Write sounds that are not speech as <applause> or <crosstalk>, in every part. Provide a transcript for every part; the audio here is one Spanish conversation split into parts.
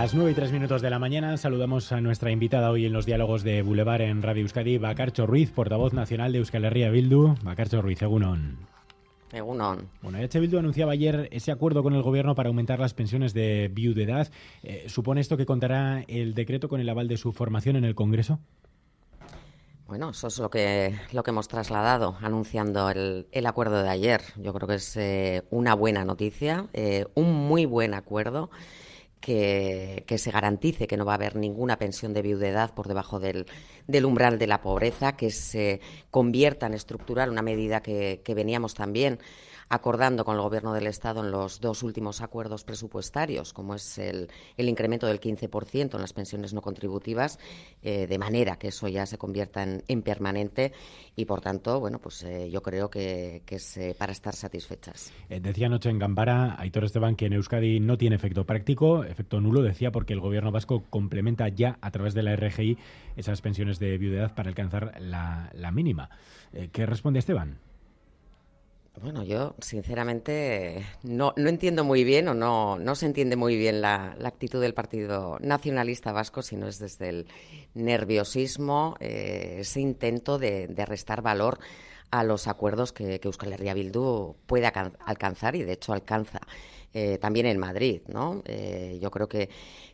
las 9 y 3 minutos de la mañana saludamos a nuestra invitada hoy en los diálogos de Boulevard en Radio Euskadi, Bacarcho Ruiz, portavoz nacional de Euskal Herria Bildu. Bacarcho Ruiz, Egunon. Egunon. Bueno, H. Bildu anunciaba ayer ese acuerdo con el gobierno para aumentar las pensiones de viudedad. Eh, ¿Supone esto que contará el decreto con el aval de su formación en el Congreso? Bueno, eso es lo que, lo que hemos trasladado anunciando el, acuerdo de ayer. Yo creo que es eh, una buena noticia, eh, un muy buen acuerdo que, se garantice que no va a haber ninguna pensión de viudedad por debajo del, umbral de la pobreza, que se convierta en estructural, una medida que, que veníamos también acordando con el Gobierno del Estado en los dos últimos acuerdos presupuestarios, como es el, incremento del 15% en las pensiones no contributivas, eh, de manera que eso ya se convierta en, permanente y, por tanto, bueno, pues eh, yo creo que, es eh, para estar satisfechas. decía anoche en Gambara, Aitor Esteban, que en Euskadi no tiene efecto práctico, efecto nulo, decía, porque el Gobierno vasco complementa ya a través de la RGI esas pensiones de viudedad para alcanzar la, la mínima. ¿Qué responde Esteban? Bueno, yo sinceramente no, no entiendo muy bien o no, no se entiende muy bien la, actitud del Partido Nacionalista Vasco, sino es desde el nerviosismo, eh, ese intento de, restar valor a los acuerdos que, que Euskal Herria Bildu puede alcanzar y de hecho alcanza. Eh, también en Madrid, ¿no? Eh, yo creo que,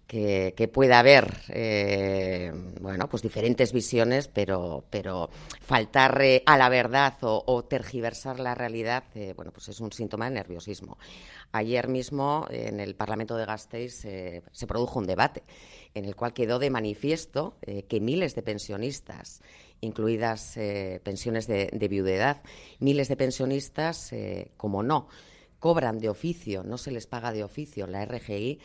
que, puede haber, eh, bueno, pues diferentes visiones, pero, pero faltar a la verdad o, tergiversar la realidad, bueno, pues es un síntoma de nerviosismo. Ayer mismo en el Parlamento de Gasteiz se produjo un debate en el cual quedó de manifiesto que miles de pensionistas incluidas pensiones de, de, viudedad, miles de pensionistas, como no, cobran de oficio, no se les paga de oficio la RGI,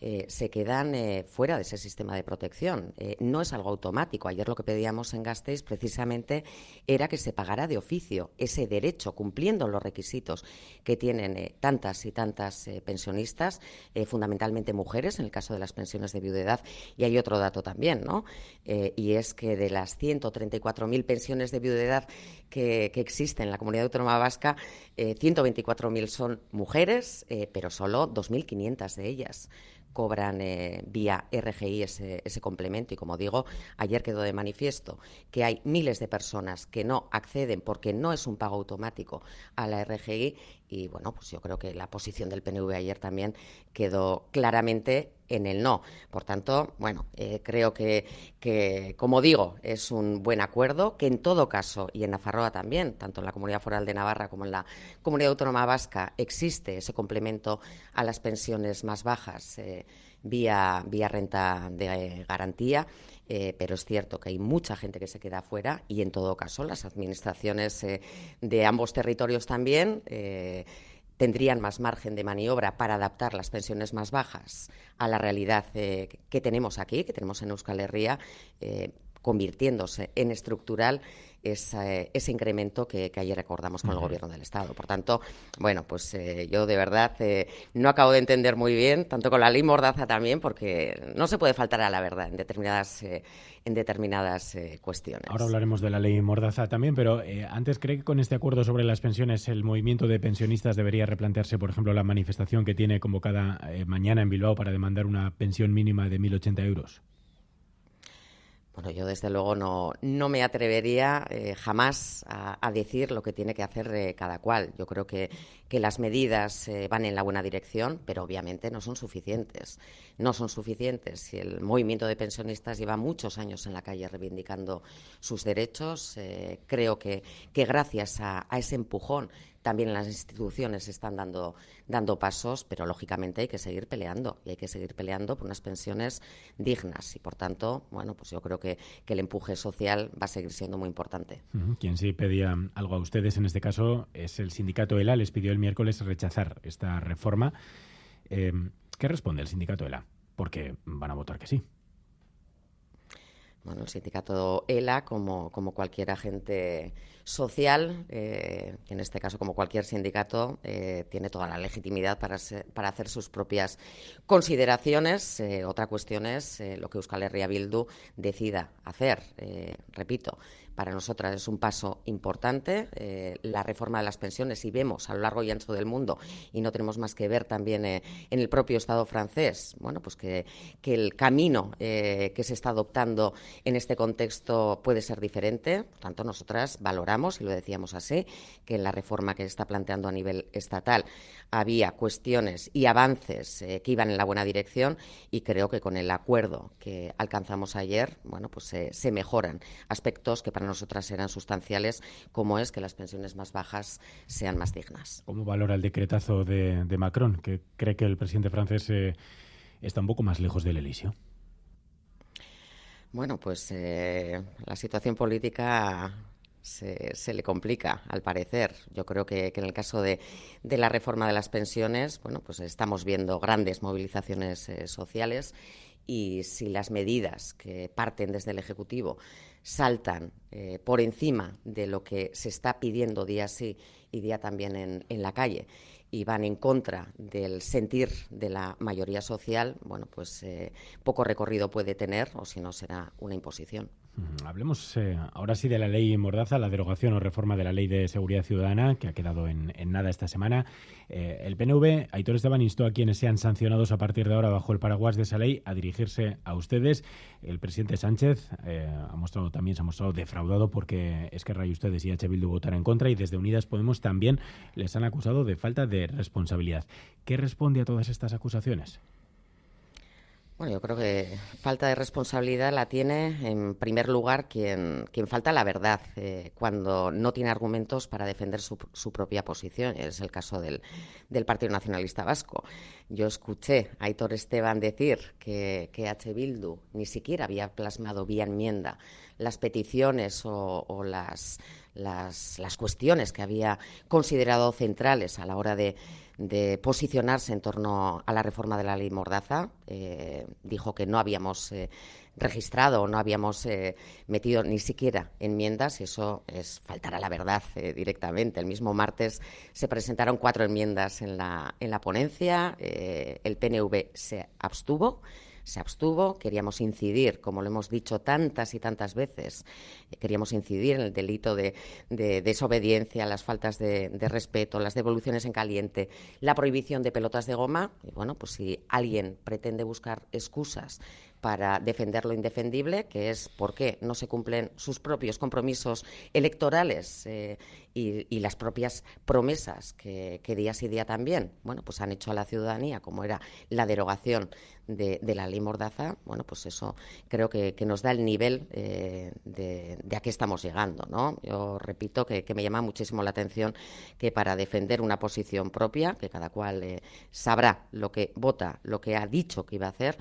eh, se quedan eh, fuera de ese sistema de protección. Eh, no es algo automático. Ayer lo que pedíamos en Gasteiz precisamente era que se pagara de oficio ese derecho, cumpliendo los requisitos que tienen tantas y tantas pensionistas, fundamentalmente mujeres, en el caso de las pensiones de viudedad. Y hay otro dato también, ¿no? y es que de las 134.000 pensiones de viudedad que, que, existen en la comunidad autónoma vasca, 124.000 son mujeres, pero solo 2.500 de ellas cobran eh, vía RGI ese, complemento. Y como digo, ayer quedó de manifiesto que hay miles de personas que no acceden porque no es un pago automático a la RGI. Y bueno, pues yo creo que la posición del PNV ayer también quedó claramente en el no. Por tanto, bueno, eh, creo que, como digo, es un buen acuerdo, que en todo caso, y en Nafarroa también, tanto en la Comunidad Foral de Navarra como en la Comunidad Autónoma Vasca, existe ese complemento a las pensiones más bajas eh, vía, vía renta de garantía. Eh, pero es cierto que hay mucha gente que se queda fuera y, en todo caso, las administraciones de ambos territorios también tendrían más margen de maniobra para adaptar las pensiones más bajas a la realidad eh, que tenemos aquí, que tenemos en Euskal Herria, eh, convirtiéndose en estructural ese incremento que, ayer recordamos con el Gobierno del Estado. Por tanto, bueno, pues eh, yo de verdad eh, no acabo de entender muy bien, tanto con la ley Mordaza también, porque no se puede faltar a la verdad en determinadas, eh, en determinadas cuestiones. Ahora hablaremos de la ley Mordaza también, pero antes cree que con este acuerdo sobre las pensiones el movimiento de pensionistas debería replantearse, por ejemplo, la manifestación que tiene convocada mañana en Bilbao para demandar una pensión mínima de 1.080 euros. Bueno, yo desde luego no, no me atrevería eh, jamás a, decir lo que tiene que hacer eh, cada cual. Yo creo que, que las medidas eh, van en la buena dirección, pero obviamente no son suficientes. No son suficientes. Si el movimiento de pensionistas lleva muchos años en la calle reivindicando sus derechos, creo que, que gracias a ese empujón también las instituciones están dando, dando pasos, pero lógicamente hay que seguir peleando y hay que seguir peleando por unas pensiones dignas. Y por tanto, bueno, pues yo creo que, el empuje social va a seguir siendo muy importante. Quien sí pedía algo a ustedes en este caso es el sindicato ELA. Les pidió el miércoles rechazar esta reforma. Eh, ¿Qué responde el sindicato ELA? Porque van a votar que sí. Bueno, el sindicato ELA, como, como cualquier agente social, eh, en este caso como cualquier sindicato, eh, tiene toda la legitimidad para, para hacer sus propias consideraciones. Eh, otra cuestión es lo que Euskal Herria Bildu decida hacer. repito, para nosotras es un paso importante. Eh, la reforma de las pensiones, y vemos a lo largo y ancho del mundo, y no tenemos más que ver también eh, en el propio Estado francés, bueno, pues que, el camino que se está adoptando en este contexto puede ser diferente. Por tanto, nosotras valoramos, y lo decíamos así, que en la reforma que se está planteando a nivel estatal había cuestiones y avances que iban en la buena dirección y creo que con el acuerdo que alcanzamos ayer, bueno, pues se mejoran aspectos que para nosotras eran sustanciales, como es que las pensiones más bajas sean más dignas. ¿Cómo valora el decretazo de, Macron, que cree que el presidente francés eh, está un poco más lejos del Elíseo? Bueno, pues eh, la situación política se, le complica, al parecer. Yo creo que, en el caso de, la reforma de las pensiones, bueno, pues estamos viendo grandes movilizaciones eh, sociales y si las medidas que parten desde el Ejecutivo saltan eh, por encima de lo que se está pidiendo día sí y día también en, en la calle y van en contra del sentir de la mayoría social, bueno, pues eh, poco recorrido puede tener o si no será una imposición. Hablemos eh, ahora sí de la ley Mordaza, la derogación o reforma de la ley de seguridad ciudadana, que ha quedado en, nada esta semana. Eh, el PNV, Aitor Esteban, instó a quienes sean sancionados a partir de ahora bajo el paraguas de esa ley a dirigirse a ustedes. El presidente Sánchez eh, ha mostrado también se ha mostrado defraudado porque es que Ray ustedes y H. Bildu votar en contra y desde Unidas Podemos también les han acusado de falta de responsabilidad. ¿Qué responde a todas estas acusaciones? Bueno, yo creo que falta de responsabilidad la tiene, en primer lugar, quien, quien falta la verdad eh, cuando no tiene argumentos para defender su, propia posición. Es el caso del, del, Partido Nacionalista Vasco. Yo escuché a Aitor Esteban decir que, que H. Bildu ni siquiera había plasmado vía enmienda las peticiones o, las, las, las cuestiones que había considerado centrales a la hora de de posicionarse en torno a la reforma de la ley Mordaza. Eh, dijo que no habíamos eh, registrado o no habíamos eh, metido ni siquiera enmiendas y eso es faltar a la verdad directamente. El mismo martes se presentaron cuatro enmiendas en la, en la ponencia. el PNV se abstuvo se abstuvo, queríamos incidir, como lo hemos dicho tantas y tantas veces, eh, queríamos incidir en el delito de, desobediencia, las faltas de, respeto, las devoluciones en caliente, la prohibición de pelotas de goma. Y bueno, pues si alguien pretende buscar excusas para defender lo indefendible, que es por qué no se cumplen sus propios compromisos electorales eh, y, las propias promesas que, día sí día también, bueno, pues han hecho a la ciudadanía, como era la derogación de, la ley Mordaza, bueno, pues eso creo que, nos da el nivel eh, de, a qué estamos llegando, ¿no? Yo repito que, me llama muchísimo la atención que para defender una posición propia, que cada cual eh, sabrá lo que vota, lo que ha dicho que iba a hacer,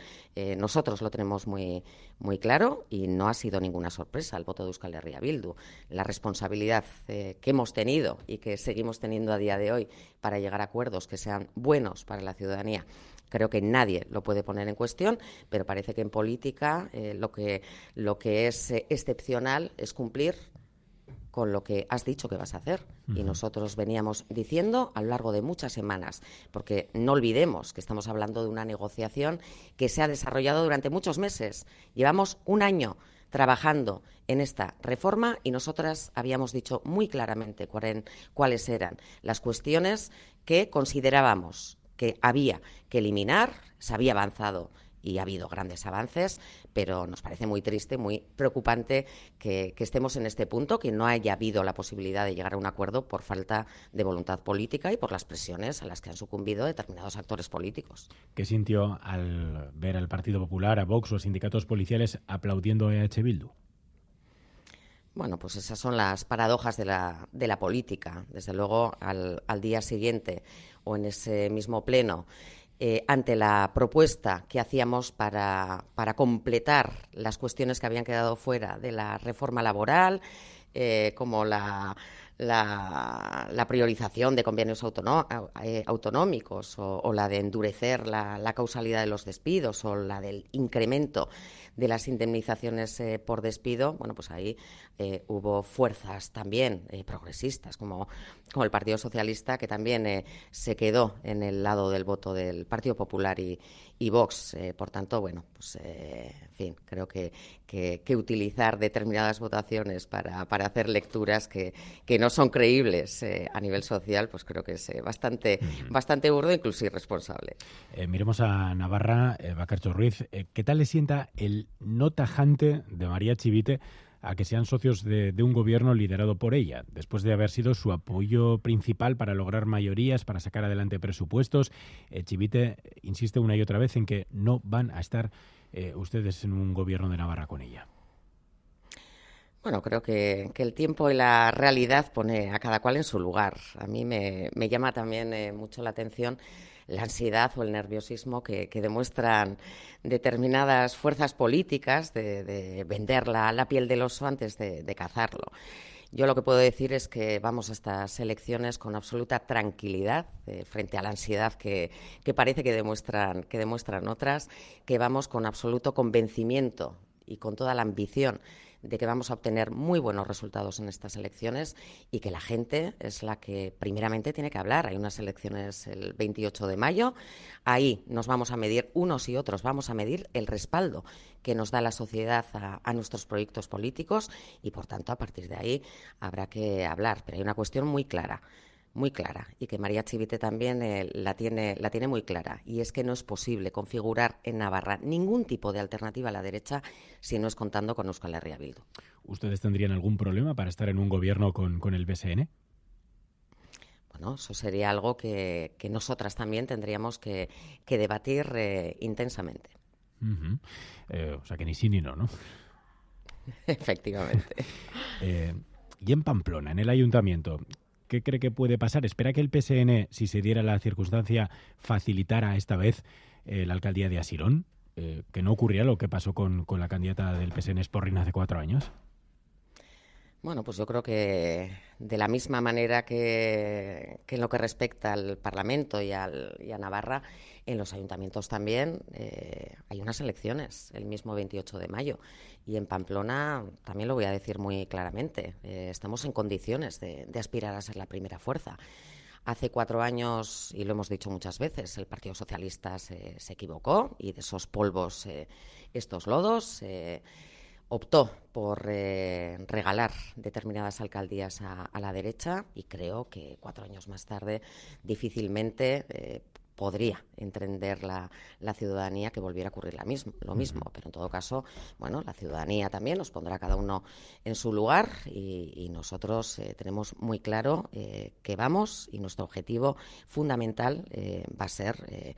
nosotros lo tenemos muy, muy claro y no ha sido ninguna sorpresa el voto de Euskal Herria Bildu. La responsabilidad que hemos tenido y que seguimos teniendo a día de hoy para llegar a acuerdos que sean buenos para la ciudadanía Creo que nadie lo puede poner en cuestión, pero parece que en política eh, lo, que, lo que es eh, excepcional es cumplir con lo que has dicho que vas a hacer. Y nosotros veníamos diciendo a lo largo de muchas semanas, porque no olvidemos que estamos hablando de una negociación que se ha desarrollado durante muchos meses. Llevamos un año trabajando en esta reforma y nosotras habíamos dicho muy claramente cuáles eran las cuestiones que considerábamos que había que eliminar, se había avanzado y ha habido grandes avances, pero nos parece muy triste, muy preocupante que, estemos en este punto, que no haya habido la posibilidad de llegar a un acuerdo por falta de voluntad política y por las presiones a las que han sucumbido determinados actores políticos. ¿Qué sintió al ver al Partido Popular, a Vox o a sindicatos policiales aplaudiendo a EH Bildu? Bueno, pues esas son las paradojas de la, de la política. Desde luego, al, al día siguiente o en ese mismo pleno eh, ante la propuesta que hacíamos para, para, completar las cuestiones que habían quedado fuera de la reforma laboral, eh, como la, la, priorización de convenios eh, autonómicos o, la de endurecer la, causalidad de los despidos o la del incremento de las indemnizaciones eh, por despido, bueno, pues ahí eh, hubo fuerzas también progresistas, como, como el Partido Socialista, que también se quedó en el lado del voto del Partido Popular y, y Vox. Eh, por tanto, bueno, pues eh, en fin, creo que, que, utilizar determinadas votaciones para, para hacer lecturas que, que, no son creíbles eh, a nivel social, pues creo que es bastante, bastante burdo incluso irresponsable. miremos a Navarra, Bacarcho Ruiz. ¿Qué tal le sienta el no tajante de María Chivite? A que sean socios de, un gobierno liderado por ella, después de haber sido su apoyo principal para lograr mayorías, para sacar adelante presupuestos. Eh, Chivite insiste una y otra vez en que no van a estar eh, ustedes en un gobierno de Navarra con ella. Bueno, creo que, el tiempo y la realidad pone a cada cual en su lugar. A mí me, llama también eh, mucho la atención la ansiedad o el nerviosismo que, demuestran determinadas fuerzas políticas de, vender la, piel del oso antes de, cazarlo. Yo lo que puedo decir es que vamos a estas elecciones con absoluta tranquilidad eh, frente a la ansiedad que, que, parece que demuestran, que demuestran otras, que vamos con absoluto convencimiento y con toda la ambición de que vamos a obtener muy buenos resultados en estas elecciones y que la gente es la que primeramente tiene que hablar. Hay unas elecciones el 28 de mayo, ahí nos vamos a medir unos y otros, vamos a medir el respaldo que nos da la sociedad a, nuestros proyectos políticos y, por tanto, a partir de ahí habrá que hablar. Pero hay una cuestión muy clara muy clara y que María Chivite también eh, la, tiene, la tiene muy clara. Y es que no es posible configurar en Navarra ningún tipo de alternativa a la derecha si no es contando con Euskal Herria Bildu. ¿Ustedes tendrían algún problema para estar en un gobierno con, el BSN? Bueno, eso sería algo que, nosotras también tendríamos que, debatir eh, intensamente. Eh, o sea que ni sí ni no, ¿no? <laughs> Efectivamente. y en Pamplona, en el ayuntamiento, ¿Qué cree que puede pasar? ¿Espera que el PSN, si se diera la circunstancia, facilitara esta vez eh, la alcaldía de Asirón? Eh, ¿Que no ocurría lo que pasó con, la candidata del PSN Sporrin hace cuatro años? Bueno, pues yo creo que de la misma manera que, en lo que respecta al Parlamento y, al, y a Navarra, en los ayuntamientos también eh, hay unas elecciones el mismo 28 de mayo. Y en Pamplona también lo voy a decir muy claramente. Eh, estamos en condiciones de, aspirar a ser la primera fuerza. Hace cuatro años, y lo hemos dicho muchas veces, el Partido Socialista se, equivocó y de esos polvos, eh, estos lodos, optó por regalar determinadas alcaldías a, la derecha y creo que cuatro años más tarde difícilmente podría entender la, ciudadanía que volviera a ocurrir la mismo, lo mismo. Pero en todo caso, bueno, la ciudadanía también nos pondrá cada uno en su lugar y, nosotros eh, tenemos muy claro eh, que vamos y nuestro objetivo fundamental eh, va a ser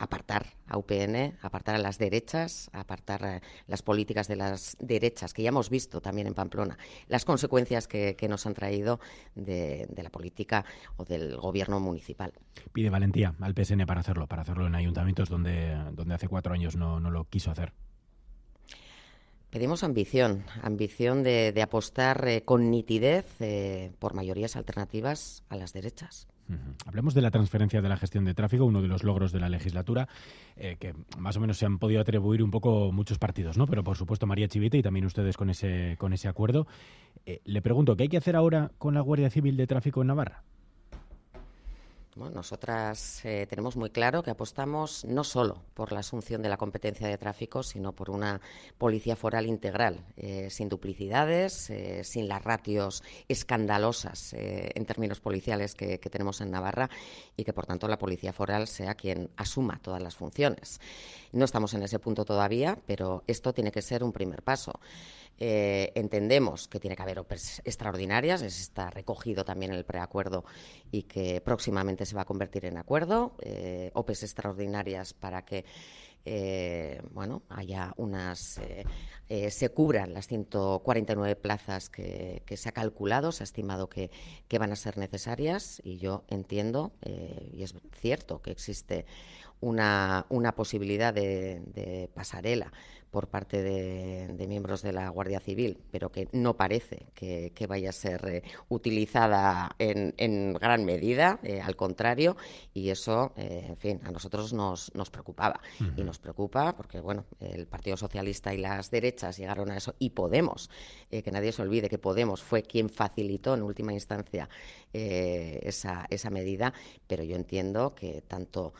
apartar a UPN, apartar a las derechas, apartar eh, las políticas de las derechas, que ya hemos visto también en Pamplona, las consecuencias que, nos han traído de, la política o del gobierno municipal. Pide valentía al PSN para hacerlo, para hacerlo en ayuntamientos donde, donde hace cuatro años no, lo quiso hacer. Pedimos ambición, ambición de, apostar eh, con nitidez eh, por mayorías alternativas a las derechas. Hablemos de la transferencia de la gestión de tráfico, uno de los logros de la legislatura, eh, que más o menos se han podido atribuir un poco muchos partidos, ¿no? Pero por supuesto María Chivite y también ustedes con ese, con ese acuerdo. Eh, le pregunto, ¿qué hay que hacer ahora con la Guardia Civil de Tráfico en Navarra? Bueno, nosotras eh, tenemos muy claro que apostamos no solo por la asunción de la competencia de tráfico, sino por una policía foral integral, eh, sin duplicidades, eh, sin las ratios escandalosas en términos policiales que, tenemos en Navarra y que, por tanto, la policía foral sea quien asuma todas las funciones. No estamos en ese punto todavía, pero esto tiene que ser un primer paso. Entendemos que tiene que haber OPEs extraordinarias, está recogido también en el preacuerdo y que próximamente se va a convertir en acuerdo. Eh, OPEs extraordinarias para que eh, bueno, haya unas, se cubran las 149 plazas que, se ha calculado, se ha estimado que, que van a ser necesarias y yo entiendo, y es cierto que existe una, una posibilidad de, pasarela por parte de, miembros de la Guardia Civil, pero que no parece que, vaya a ser eh, utilizada en, gran medida, eh, al contrario, y eso, eh, en fin, a nosotros nos, nos preocupaba. Y nos preocupa porque, bueno, el Partido Socialista y las derechas llegaron a eso, y Podemos, que nadie se olvide que Podemos fue quien facilitó en última instancia esa, esa medida, pero yo entiendo que tanto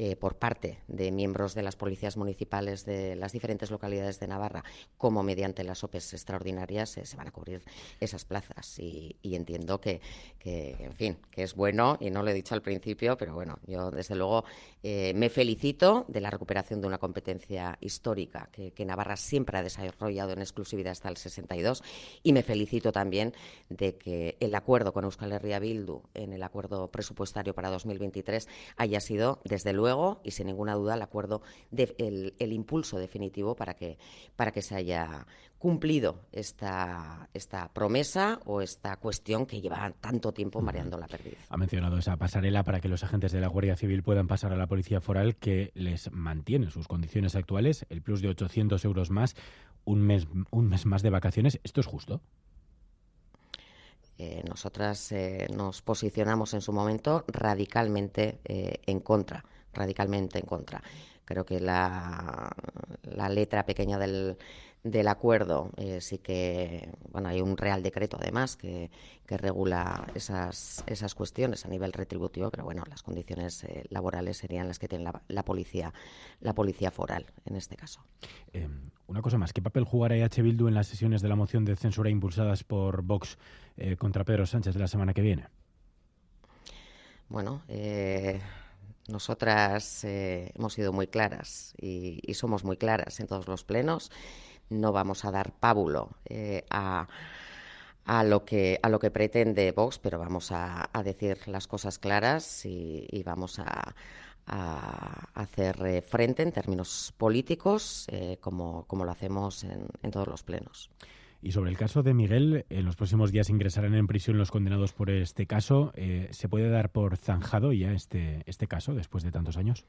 eh, por parte de miembros de las policías municipales de las diferentes localidades de Navarra, como mediante las OPEs extraordinarias eh, se van a cubrir esas plazas. Y, entiendo que, en fin, que es bueno, y no lo he dicho al principio, pero bueno, yo desde luego eh, me felicito de la recuperación de una competencia histórica que, Navarra siempre ha desarrollado en exclusividad hasta el 62 y me felicito también de que el acuerdo con Euskal Herria Bildu en el acuerdo presupuestario para 2023 haya sido, desde luego, y sin ninguna duda el acuerdo, el, impulso definitivo para que, para que se haya cumplido esta, esta promesa o esta cuestión que lleva tanto tiempo mareando la perdiz. Ha mencionado esa pasarela para que los agentes de la Guardia Civil puedan pasar a la Policía Foral que les mantiene sus condiciones actuales, el plus de 800 euros más, un mes, un mes más de vacaciones. ¿Esto es justo? Eh, nosotras eh, nos posicionamos en su momento radicalmente eh, en contra radicalmente en contra. Creo que la, la letra pequeña del, del acuerdo eh, sí que bueno hay un real decreto además que, que regula esas esas cuestiones a nivel retributivo pero bueno las condiciones eh, laborales serían las que tiene la, policía la policía foral en este caso em, una cosa más qué papel jugará EH Bildu en las sesiones de la moción de censura impulsadas por Vox eh, contra Pedro Sánchez de la semana que viene bueno nosotras eh, hemos sido muy claras y, somos muy claras en todos los plenos. No vamos a dar pábulo eh, a, a, lo que, a lo que pretende Vox, pero vamos a, decir las cosas claras y, vamos a, hacer eh, frente en términos políticos como, como, lo hacemos en todos los plenos. Y sobre el caso de Miguel, en los próximos días ingresarán en prisión los condenados por este caso. Eh, ¿Se puede dar por zanjado ya este, este caso después de tantos años?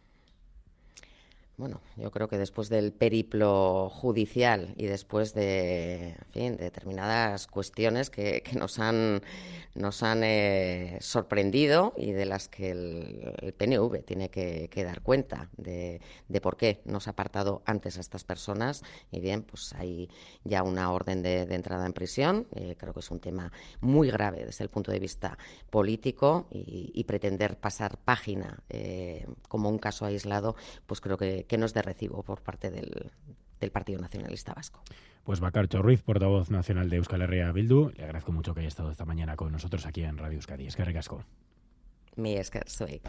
Bueno, yo creo que después del periplo judicial y después de, determinadas cuestiones que, nos han, nos han eh, sorprendido y de las que el, PNV tiene que, dar cuenta de, por qué nos ha apartado antes a estas personas. Y bien, pues hay ya una orden de, entrada en prisión. Eh, creo que es un tema muy grave desde el punto de vista político y, pretender pasar página eh, como un caso aislado, pues creo que que no es de recibo por parte del, Partido Nacionalista Vasco. Pues Bacarcho Ruiz, portavoz nacional de Euskal Herria Bildu, le agradezco mucho que haya estado esta mañana con nosotros aquí en Radio Euskadi. Es que recasco. Mi es que soy.